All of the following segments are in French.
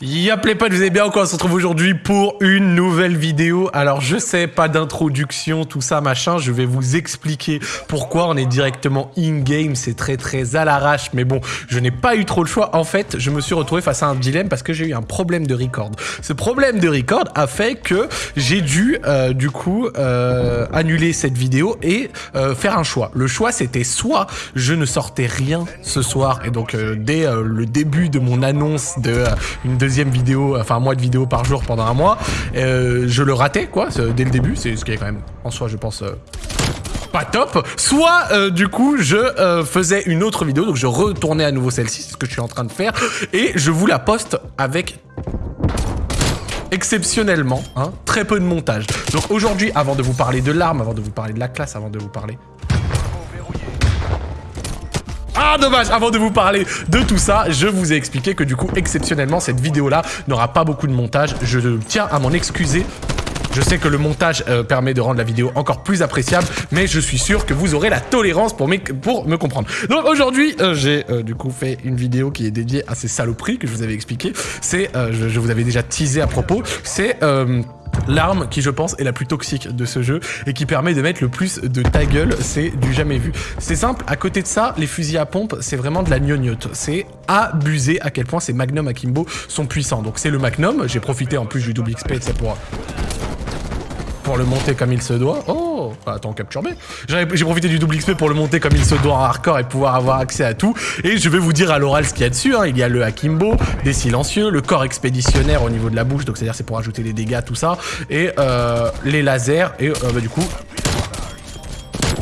Y'a les potes, vous allez bien encore On se retrouve aujourd'hui pour une nouvelle vidéo. Alors je sais, pas d'introduction, tout ça, machin. Je vais vous expliquer pourquoi on est directement in-game. C'est très très à l'arrache. Mais bon, je n'ai pas eu trop le choix. En fait, je me suis retrouvé face à un dilemme parce que j'ai eu un problème de record. Ce problème de record a fait que j'ai dû, euh, du coup, euh, annuler cette vidéo et euh, faire un choix. Le choix, c'était soit je ne sortais rien ce soir. Et donc, dès le début de mon annonce de une deuxième vidéo, enfin un mois de vidéo par jour pendant un mois. Euh, je le ratais, quoi, dès le début. C'est ce qui est quand même, en soi, je pense... Euh, pas top, soit euh, du coup je faisais une autre vidéo, donc je retournais à nouveau celle-ci, c'est ce que je suis en train de faire, et je vous la poste avec exceptionnellement, hein, très peu de montage. Donc aujourd'hui, avant de vous parler de l'arme, avant de vous parler de la classe, avant de vous parler ah, dommage Avant de vous parler de tout ça, je vous ai expliqué que du coup, exceptionnellement, cette vidéo-là n'aura pas beaucoup de montage. Je tiens à m'en excuser je sais que le montage euh, permet de rendre la vidéo encore plus appréciable, mais je suis sûr que vous aurez la tolérance pour, me comprendre. Donc aujourd'hui, euh, j'ai euh, du coup fait une vidéo qui est dédiée à ces saloperies que je vous avais expliqué. C'est, je, je, vous avais déjà teasé à propos, c'est l'arme qui je pense est la plus toxique de ce jeu et qui permet de mettre le plus de ta gueule, c'est du jamais vu. C'est simple, à côté de ça, les fusils à pompe, c'est vraiment de la gnognotte. C'est abusé à quel point ces Magnum Akimbo sont puissants. Donc c'est le Magnum, j'ai profité en plus du double XP, c'est pour pour le monter comme il se doit. Oh, attends, capture B. J'ai profité du double XP pour le monter comme il se doit en hardcore et pouvoir avoir accès à tout. Et je vais vous dire à l'oral ce qu'il y a dessus. Hein. Il y a le Akimbo, des silencieux, le corps expéditionnaire au niveau de la bouche, donc c'est-à-dire c'est pour ajouter des dégâts, tout ça. Et euh, les lasers, et euh, bah, du coup...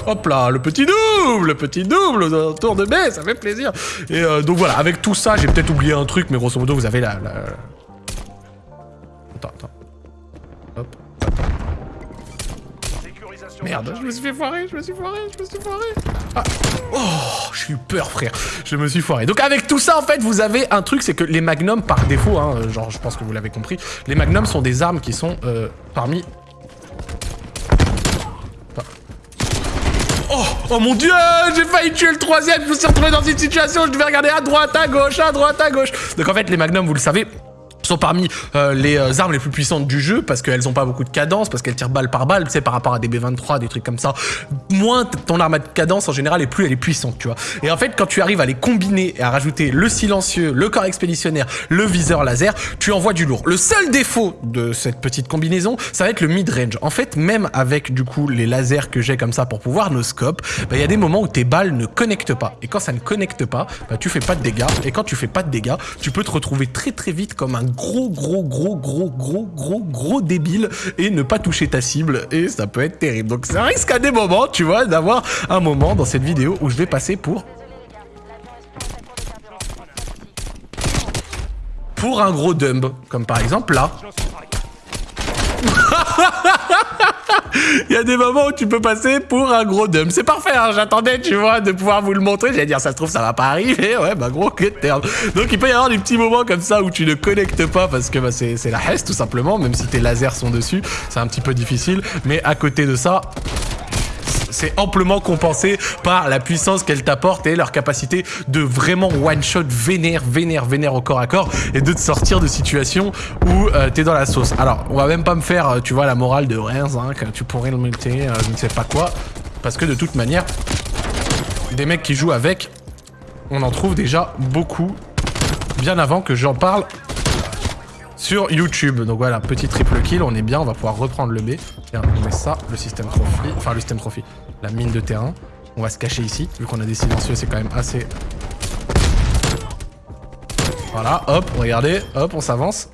Hop là, le petit double, le petit double autour de B, ça fait plaisir. Et euh, donc voilà, avec tout ça, j'ai peut-être oublié un truc, mais grosso modo, vous avez la... Attends, attends. Merde, je me suis fait foirer, je me suis foiré, je me suis foiré. Ah. Oh, j'ai eu peur, frère. Je me suis foiré. Donc avec tout ça, en fait, vous avez un truc, c'est que les magnums, par défaut, hein, genre, je pense que vous l'avez compris, les magnums sont des armes qui sont euh, parmi... Oh, oh mon dieu, j'ai failli tuer le troisième, je me suis retrouvé dans une situation où je devais regarder à droite, à gauche, à droite, à gauche. Donc en fait, les magnums, vous le savez, sont parmi euh, les euh, armes les plus puissantes du jeu parce qu'elles n'ont pas beaucoup de cadence, parce qu'elles tirent balle par balle, tu sais, par rapport à des B23, des trucs comme ça. Moins ton arme a de cadence en général et plus elle est puissante, tu vois. Et en fait, quand tu arrives à les combiner et à rajouter le silencieux, le corps expéditionnaire, le viseur laser, tu envoies du lourd. Le seul défaut de cette petite combinaison, ça va être le mid-range. En fait, même avec du coup les lasers que j'ai comme ça pour pouvoir nos scopes, bah, il y a des moments où tes balles ne connectent pas. Et quand ça ne connecte pas, bah, tu fais pas de dégâts. Et quand tu fais pas de dégâts, tu peux te retrouver très très vite comme un gros, gros, gros, gros, gros, gros, gros débile et ne pas toucher ta cible et ça peut être terrible. Donc ça risque à des moments, tu vois, d'avoir un moment dans cette vidéo où je vais passer pour... Pour un gros dumb, comme par exemple là. Il y a des moments où tu peux passer pour un gros dumb. C'est parfait, hein, j'attendais, tu vois, de pouvoir vous le montrer. J'allais dire, ça se trouve, ça va pas arriver. Ouais, bah gros, que terme. Donc il peut y avoir des petits moments comme ça où tu ne connectes pas parce que bah, c'est la hesse tout simplement, même si tes lasers sont dessus. C'est un petit peu difficile. Mais à côté de ça, c'est amplement compensé par la puissance qu'elle t'apporte et leur capacité de vraiment one-shot vénère, vénère, vénère au corps à corps et de te sortir de situations où euh, t'es dans la sauce. Alors, on va même pas me faire, euh, tu vois, la morale de rien, hein, que tu pourrais le mettre, euh, je ne sais pas quoi, parce que de toute manière, des mecs qui jouent avec, on en trouve déjà beaucoup bien avant que j'en parle sur YouTube. Donc voilà, petit triple kill, on est bien, on va pouvoir reprendre le B. Tiens, on met ça, le système trophy, enfin le système trophy, la mine de terrain. On va se cacher ici, vu qu'on a des silencieux, c'est quand même assez... Voilà, hop, regardez, hop, on s'avance.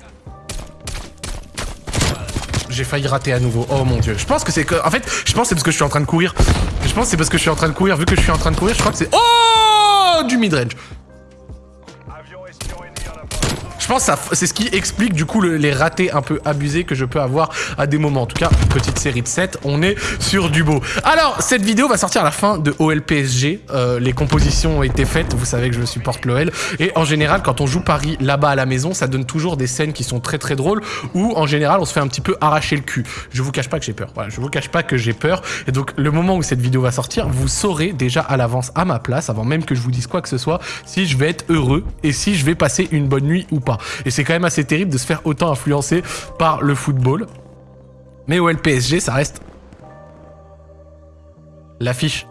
J'ai failli rater à nouveau. Oh mon dieu. Je pense que c'est que... En fait, je pense que c'est parce que je suis en train de courir. Je pense que c'est parce que je suis en train de courir. Vu que je suis en train de courir, je crois que c'est... Oh Du midrange. Je pense que c'est ce qui explique du coup les ratés un peu abusés que je peux avoir à des moments. En tout cas, petite série de 7, on est sur du beau. Alors, cette vidéo va sortir à la fin de OLPSG. Euh, les compositions ont été faites, vous savez que je supporte l'OL. Et en général, quand on joue Paris là-bas à la maison, ça donne toujours des scènes qui sont très très drôles où en général on se fait un petit peu arracher le cul. Je vous cache pas que j'ai peur. Voilà, je vous cache pas que j'ai peur. Et donc, le moment où cette vidéo va sortir, vous saurez déjà à l'avance à ma place, avant même que je vous dise quoi que ce soit, si je vais être heureux et si je vais passer une bonne nuit ou pas. Et c'est quand même assez terrible de se faire autant influencer par le football. Mais au LPSG, ça reste l'affiche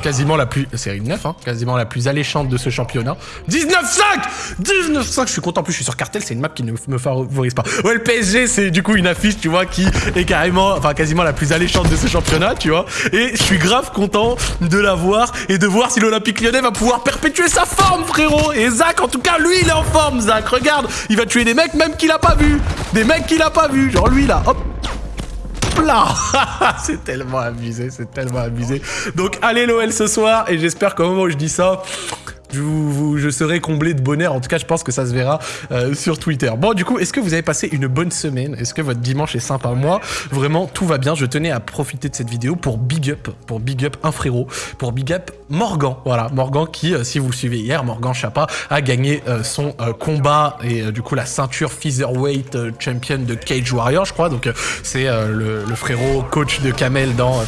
quasiment la plus... Série 9, hein, quasiment la plus alléchante de ce championnat. 19-5 19-5 Je suis content, en plus je suis sur cartel, c'est une map qui ne me favorise pas. Ouais, le PSG, c'est du coup une affiche, tu vois, qui est carrément, enfin quasiment la plus alléchante de ce championnat, tu vois. Et je suis grave content de la voir et de voir si l'Olympique lyonnais va pouvoir perpétuer sa forme, frérot Et Zach, en tout cas, lui, il est en forme, Zach, regarde Il va tuer des mecs même qu'il a pas vu Des mecs qu'il a pas vu Genre lui, là, hop c'est tellement abusé, c'est tellement abusé. Donc allez l'OL ce soir et j'espère qu'au moment où je dis ça, je, serai comblé de bonheur. En tout cas, je pense que ça se verra euh, sur Twitter. Bon, du coup, est-ce que vous avez passé une bonne semaine? Est-ce que votre dimanche est sympa? Moi, vraiment, tout va bien. Je tenais à profiter de cette vidéo pour big up, pour big up un frérot, pour big up Morgan. Voilà, Morgan qui, euh, si vous le suivez hier, Morgan Chapa a gagné euh, son combat et du coup la ceinture featherweight champion de Cage Warrior, je crois. Donc c'est le, frérot coach de Kamel dans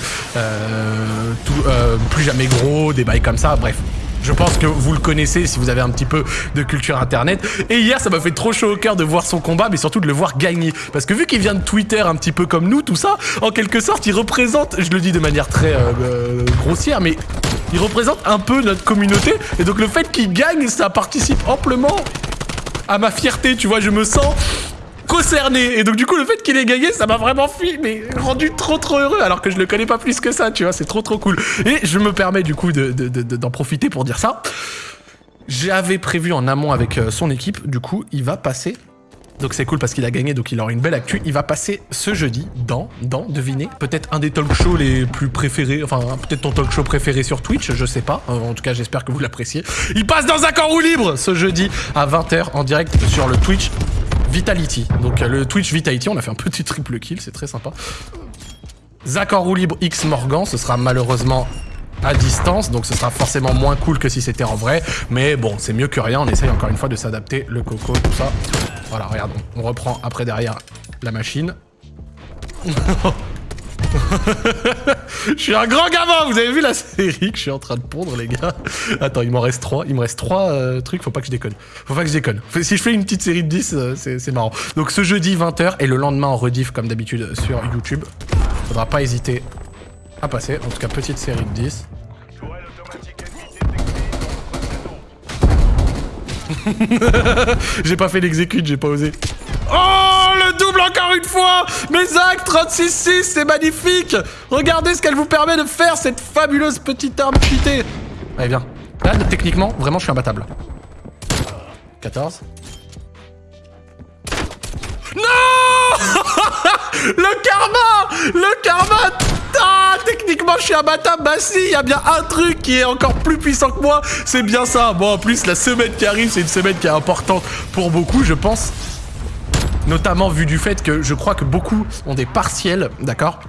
Plus jamais gros, des bails comme ça. Bref, je pense que vous le connaissez si vous avez un petit peu de culture internet. Et hier, ça m'a fait trop chaud au cœur de voir son combat, mais surtout de le voir gagner. Parce que vu qu'il vient de Twitter un petit peu comme nous, tout ça, en quelque sorte, il représente, je le dis de manière très euh, euh, grossière, mais il représente un peu notre communauté. Et donc le fait qu'il gagne, ça participe amplement à ma fierté, tu vois, je me sens concerné. Et donc du coup, le fait qu'il ait gagné, ça m'a vraiment fait, mais rendu trop trop heureux, alors que je le connais pas plus que ça, tu vois, c'est trop trop cool. Et je me permets du coup d'en de, de, profiter pour dire ça. J'avais prévu en amont avec euh, son équipe, du coup, il va passer donc c'est cool parce qu'il a gagné, donc il aura une belle actu. Il va passer ce jeudi dans, dans, devinez, peut-être un des talk shows les plus préférés, enfin peut-être ton talk show préféré sur Twitch, je sais pas. Euh, en tout cas, j'espère que vous l'appréciez. Il passe dans un camp roue libre ce jeudi à 20h en direct sur le Twitch Vitality. Donc euh, le Twitch Vitality, on a fait un petit triple kill, c'est très sympa. Zach en roue libre X Morgan, ce sera malheureusement à distance, donc ce sera forcément moins cool que si c'était en vrai, mais bon, c'est mieux que rien, on essaye encore une fois de s'adapter, le coco, tout ça. Voilà, regarde, on reprend après derrière la machine. je suis un grand gamin, vous avez vu la série que je suis en train de pondre, les gars? Attends, il m'en reste 3, il me reste 3 euh, trucs, faut pas que je déconne. Faut pas que je déconne. Si je fais une petite série de 10, euh, c'est marrant. Donc ce jeudi 20h et le lendemain en rediff comme d'habitude sur YouTube. Faudra pas hésiter à passer, en tout cas petite série de 10. j'ai pas fait l'exécute, j'ai pas osé. Oh, le double encore une fois Mais Zach, 36-6, c'est magnifique Regardez ce qu'elle vous permet de faire, cette fabuleuse petite arme cheatée Allez, viens. Là, techniquement, vraiment, je suis imbattable. 14. Non Le karma Le karma ah, techniquement, je suis imbattable. Bah si, il y a bien un truc qui est encore plus puissant que moi. C'est bien ça. Bon, en plus, la semaine qui arrive, c'est une semaine qui est importante pour beaucoup, je pense. Notamment vu du fait que je crois que beaucoup ont des partiels, d'accord?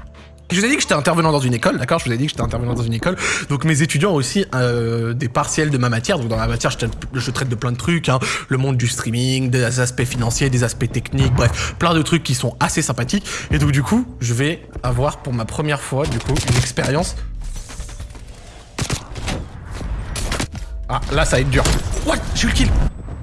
Je vous ai dit que j'étais intervenant dans une école, d'accord? Je vous ai dit que j'étais intervenant dans une école. Donc mes étudiants ont aussi euh, des partiels de ma matière. Donc dans ma matière, je, traite de plein de trucs. Hein. Le monde du streaming, des aspects financiers, des aspects techniques, bref, plein de trucs qui sont assez sympathiques. Et donc du coup, je vais avoir pour ma première fois, du coup, une expérience. Ah, là, ça va être dur. What? J'ai eu le kill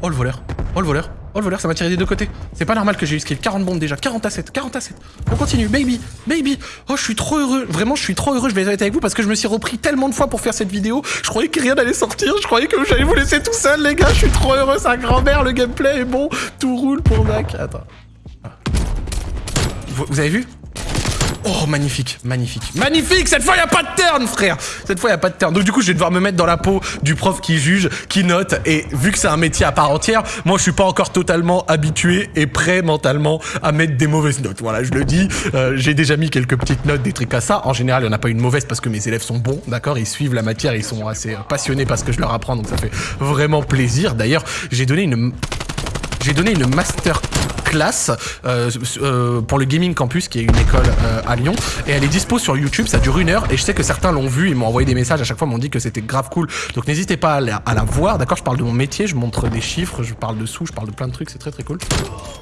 Oh, le voleur. Oh, le voleur. Oh le voleur, ça m'a tiré des deux côtés. C'est pas normal que j'ai eu ce kill. 40 bombes déjà. 40 à 7. 40 à 7. On continue. Baby. Baby. Oh, je suis trop heureux. Vraiment, je suis trop heureux. Je vais être avec vous parce que je me suis repris tellement de fois pour faire cette vidéo. Je croyais que rien n'allait sortir. Je croyais que j'allais vous laisser tout seul, les gars. Je suis trop heureux. Un grand-mère. Le gameplay est bon. Tout roule pour Mac. Attends. Vous avez vu? Oh, magnifique, magnifique. Magnifique Cette fois, il a pas de turn, frère Cette fois, il a pas de turn. Donc, du coup, je vais devoir me mettre dans la peau du prof qui juge, qui note. Et vu que c'est un métier à part entière, moi, je suis pas encore totalement habitué et prêt mentalement à mettre des mauvaises notes. Voilà, je le dis. Euh, j'ai déjà mis quelques petites notes, des trucs à ça. En général, il n'y en a pas une mauvaise parce que mes élèves sont bons, d'accord? Ils suivent la matière, ils sont assez passionnés parce que je leur apprends. Donc, ça fait vraiment plaisir. D'ailleurs, j'ai donné une... J'ai donné une master classe euh, euh, pour le Gaming Campus, qui est une école euh, à Lyon. Et elle est dispo sur YouTube, ça dure une heure. Et je sais que certains l'ont vu, ils m'ont envoyé des messages à chaque fois, m'ont dit que c'était grave cool. Donc n'hésitez pas à la, voir, d'accord Je parle de mon métier, je montre des chiffres, je parle de sous, je parle de plein de trucs, c'est très très cool.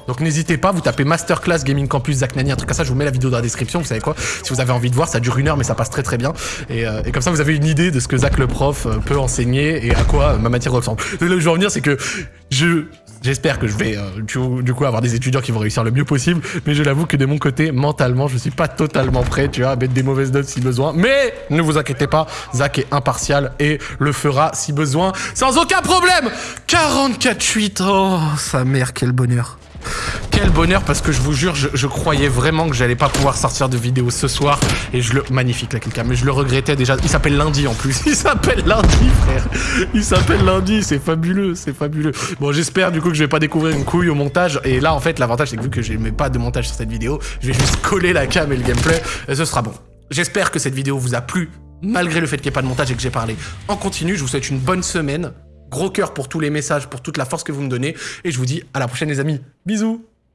Donc n'hésitez pas, vous tapez Masterclass Gaming Campus Zach Nani, un truc comme ça, je vous mets la vidéo dans la description, vous savez quoi Si vous avez envie de voir, ça dure une heure, mais ça passe très très bien. Et, comme ça, vous avez une idée de ce que Zach le prof peut enseigner et à quoi ma matière ressemble. Là où je veux en venir, c'est que je J'espère que je vais euh, du, coup avoir des étudiants qui vont réussir le mieux possible, mais je l'avoue que de mon côté, mentalement, je suis pas totalement prêt, tu vois, à mettre des mauvaises notes si besoin. Mais ne vous inquiétez pas, Zach est impartial et le fera si besoin, sans aucun problème. 44-8, oh sa mère, quel bonheur quel bonheur parce que je vous jure, je, croyais vraiment que j'allais pas pouvoir sortir de vidéo ce soir et je le magnifique la quelqu'un, mais je le regrettais déjà. Il s'appelle lundi en plus. Il s'appelle lundi, frère. Il s'appelle lundi. C'est fabuleux, c'est fabuleux. Bon, j'espère du coup que je vais pas découvrir une couille au montage. Et là, en fait, l'avantage c'est que vu que je mets pas de montage sur cette vidéo, je vais juste coller la cam et le gameplay et ce sera bon. J'espère que cette vidéo vous a plu malgré le fait qu'il n'y ait pas de montage et que j'ai parlé en continu. Je vous souhaite une bonne semaine. Gros cœur pour tous les messages, pour toute la force que vous me donnez. Et je vous dis à la prochaine les amis. Bisous